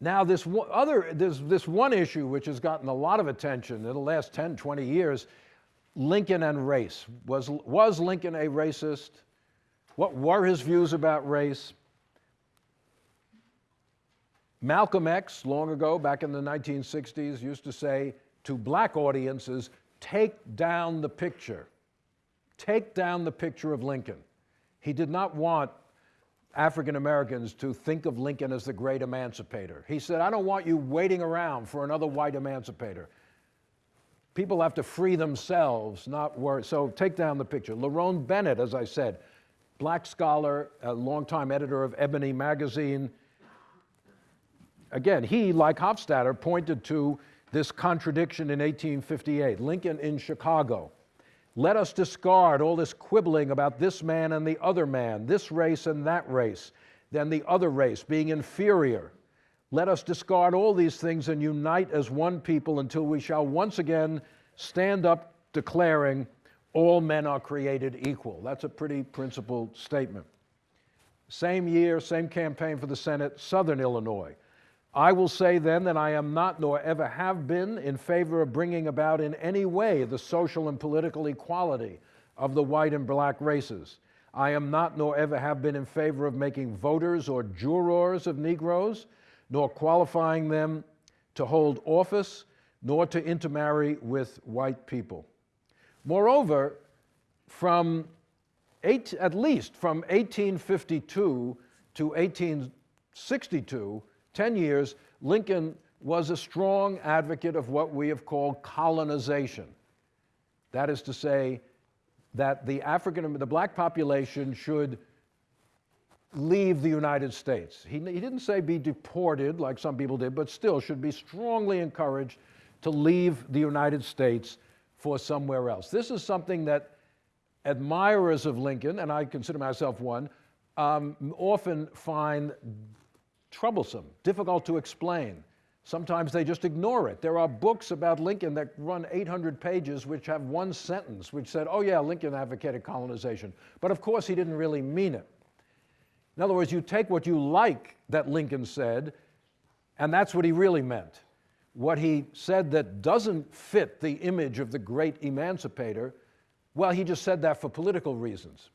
Now this other, there's this one issue which has gotten a lot of attention in the last 10, 20 years, Lincoln and race. Was, was Lincoln a racist? What were his views about race? Malcolm X, long ago, back in the 1960s, used to say to black audiences, take down the picture. Take down the picture of Lincoln. He did not want African Americans to think of Lincoln as the great emancipator. He said, I don't want you waiting around for another white emancipator. People have to free themselves, not worry. So take down the picture. Lerone Bennett, as I said, black scholar, a longtime editor of Ebony magazine. Again, he, like Hofstadter, pointed to this contradiction in 1858. Lincoln in Chicago let us discard all this quibbling about this man and the other man, this race and that race, then the other race being inferior. Let us discard all these things and unite as one people until we shall once again stand up declaring all men are created equal. That's a pretty principled statement. Same year, same campaign for the Senate, Southern Illinois. I will say then that I am not, nor ever have been, in favor of bringing about in any way the social and political equality of the white and black races. I am not, nor ever have been, in favor of making voters or jurors of Negroes, nor qualifying them to hold office, nor to intermarry with white people. Moreover, from eight, at least from 1852 to 1862, 10 years, Lincoln was a strong advocate of what we have called colonization. That is to say, that the African, the black population should leave the United States. He, he didn't say be deported like some people did, but still should be strongly encouraged to leave the United States for somewhere else. This is something that admirers of Lincoln, and I consider myself one, um, often find troublesome, difficult to explain. Sometimes they just ignore it. There are books about Lincoln that run 800 pages which have one sentence which said, oh yeah, Lincoln advocated colonization. But of course he didn't really mean it. In other words, you take what you like that Lincoln said, and that's what he really meant. What he said that doesn't fit the image of the great emancipator, well, he just said that for political reasons.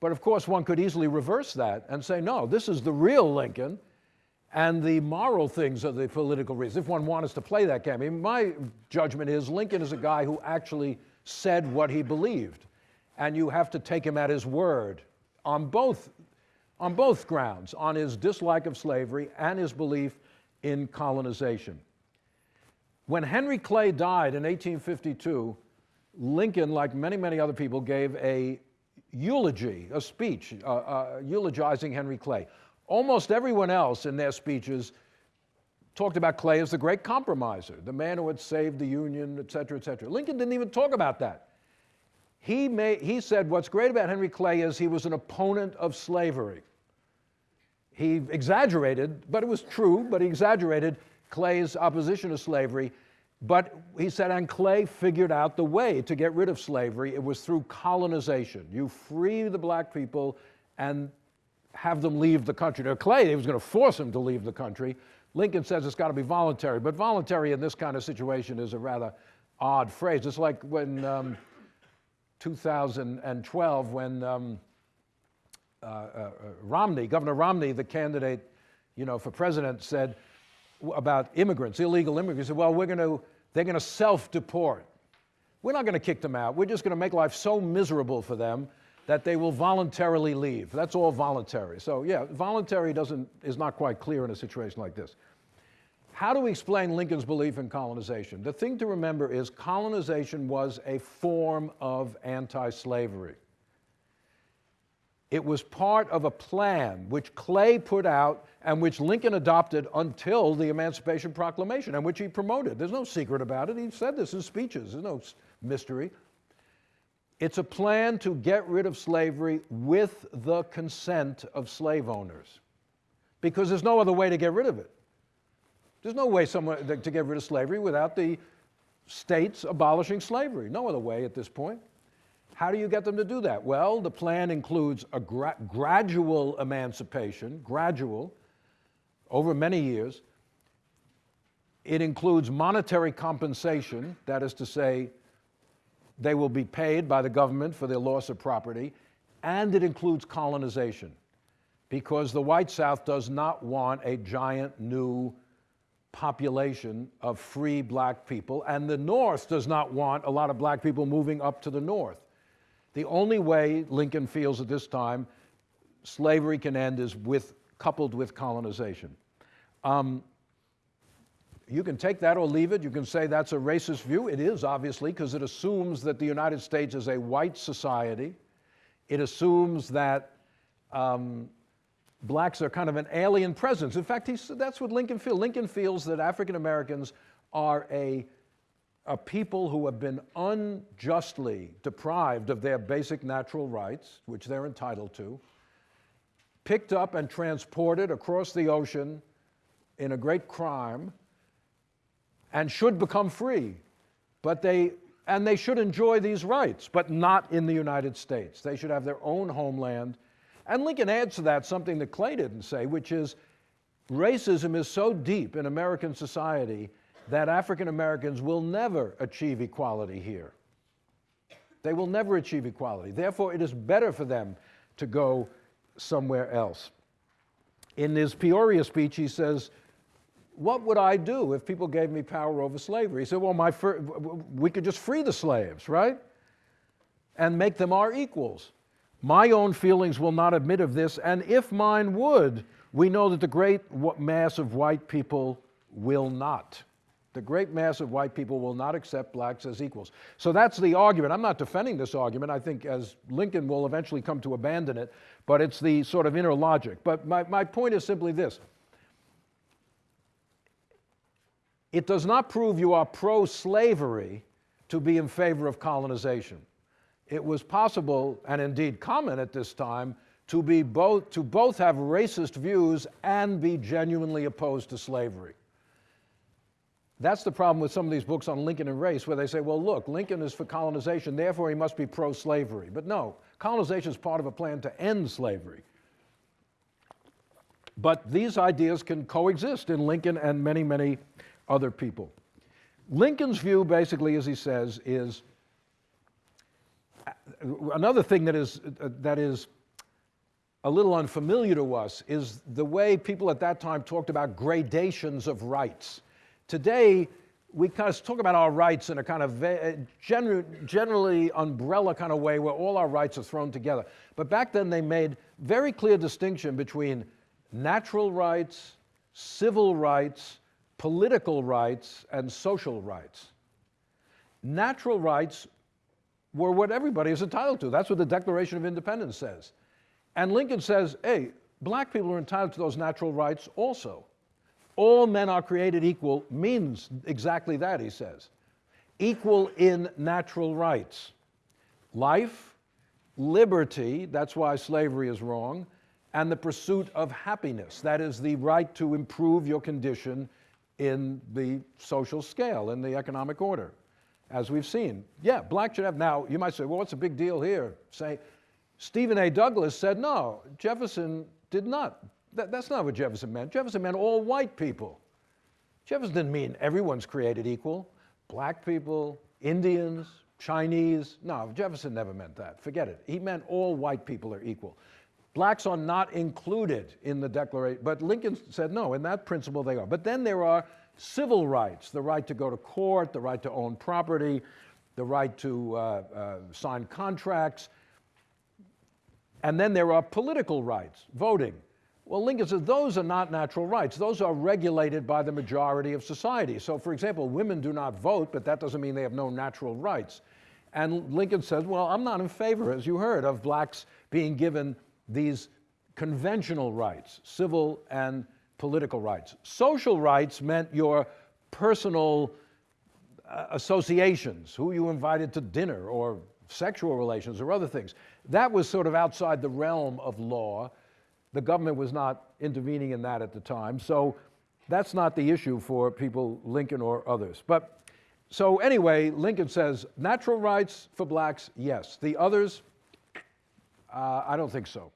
But of course, one could easily reverse that and say, no, this is the real Lincoln, and the moral things of the political reasons, if one wants to play that game. I mean, my judgment is Lincoln is a guy who actually said what he believed, and you have to take him at his word on both, on both grounds, on his dislike of slavery and his belief in colonization. When Henry Clay died in 1852, Lincoln, like many, many other people, gave a eulogy, a speech uh, uh, eulogizing Henry Clay. Almost everyone else in their speeches talked about Clay as the great compromiser, the man who had saved the Union, et cetera, et cetera. Lincoln didn't even talk about that. He, he said what's great about Henry Clay is he was an opponent of slavery. He exaggerated, but it was true, but he exaggerated Clay's opposition to slavery. But he said, and Clay figured out the way to get rid of slavery. It was through colonization. You free the black people and have them leave the country. Now, Clay, he was going to force him to leave the country. Lincoln says it's got to be voluntary, but voluntary in this kind of situation is a rather odd phrase. It's like when um, 2012, when um, uh, uh, Romney, Governor Romney, the candidate, you know, for president, said about immigrants, illegal immigrants, said, well, we're going to, they're going to self-deport. We're not going to kick them out. We're just going to make life so miserable for them that they will voluntarily leave. That's all voluntary. So yeah, voluntary doesn't, is not quite clear in a situation like this. How do we explain Lincoln's belief in colonization? The thing to remember is colonization was a form of anti-slavery. It was part of a plan which Clay put out and which Lincoln adopted until the Emancipation Proclamation and which he promoted. There's no secret about it. He said this in speeches. There's no mystery. It's a plan to get rid of slavery with the consent of slave owners because there's no other way to get rid of it. There's no way someone, to get rid of slavery without the states abolishing slavery. No other way at this point. How do you get them to do that? Well, the plan includes a gra gradual emancipation, gradual, over many years, It includes monetary compensation, that is to say, they will be paid by the government for their loss of property, and it includes colonization, because the white South does not want a giant new population of free black people, and the North does not want a lot of black people moving up to the North. The only way Lincoln feels at this time slavery can end is with, coupled with colonization. Um, you can take that or leave it. You can say that's a racist view. It is, obviously, because it assumes that the United States is a white society. It assumes that um, blacks are kind of an alien presence. In fact, that's what Lincoln feels. Lincoln feels that African Americans are a, a people who have been unjustly deprived of their basic natural rights, which they're entitled to, picked up and transported across the ocean in a great crime, and should become free. But they, and they should enjoy these rights, but not in the United States. They should have their own homeland. And Lincoln adds to that something that Clay didn't say, which is racism is so deep in American society that African Americans will never achieve equality here. They will never achieve equality. Therefore, it is better for them to go somewhere else. In his Peoria speech, he says, what would I do if people gave me power over slavery? He said, well, my we could just free the slaves, right? And make them our equals. My own feelings will not admit of this, and if mine would, we know that the great mass of white people will not. The great mass of white people will not accept blacks as equals. So that's the argument. I'm not defending this argument. I think as Lincoln will eventually come to abandon it, but it's the sort of inner logic. But my, my point is simply this. It does not prove you are pro-slavery to be in favor of colonization. It was possible, and indeed common at this time, to, be both, to both have racist views and be genuinely opposed to slavery. That's the problem with some of these books on Lincoln and race, where they say, well, look, Lincoln is for colonization, therefore he must be pro-slavery. But no, colonization is part of a plan to end slavery. But these ideas can coexist in Lincoln and many, many other people. Lincoln's view, basically, as he says, is uh, another thing that is, uh, that is a little unfamiliar to us is the way people at that time talked about gradations of rights. Today, we kind of talk about our rights in a kind of uh, gener generally umbrella kind of way where all our rights are thrown together. But back then they made very clear distinction between natural rights, civil rights, political rights and social rights. Natural rights were what everybody is entitled to. That's what the Declaration of Independence says. And Lincoln says, hey, black people are entitled to those natural rights also. All men are created equal means exactly that, he says. Equal in natural rights. Life, liberty, that's why slavery is wrong, and the pursuit of happiness, that is the right to improve your condition in the social scale, in the economic order, as we've seen. Yeah, black should have, now you might say, well, what's the big deal here? Say, Stephen A. Douglas said, no, Jefferson did not. That, that's not what Jefferson meant. Jefferson meant all white people. Jefferson didn't mean everyone's created equal. Black people, Indians, Chinese. No, Jefferson never meant that. Forget it. He meant all white people are equal. Blacks are not included in the Declaration, but Lincoln said no, in that principle they are. But then there are civil rights, the right to go to court, the right to own property, the right to uh, uh, sign contracts, and then there are political rights, voting. Well, Lincoln says those are not natural rights. Those are regulated by the majority of society. So, for example, women do not vote, but that doesn't mean they have no natural rights. And Lincoln says, well, I'm not in favor, as you heard, of blacks being given these conventional rights, civil and political rights. Social rights meant your personal uh, associations, who you invited to dinner or sexual relations or other things. That was sort of outside the realm of law. The government was not intervening in that at the time. So that's not the issue for people, Lincoln or others. But so anyway, Lincoln says natural rights for blacks, yes. The others, uh, I don't think so.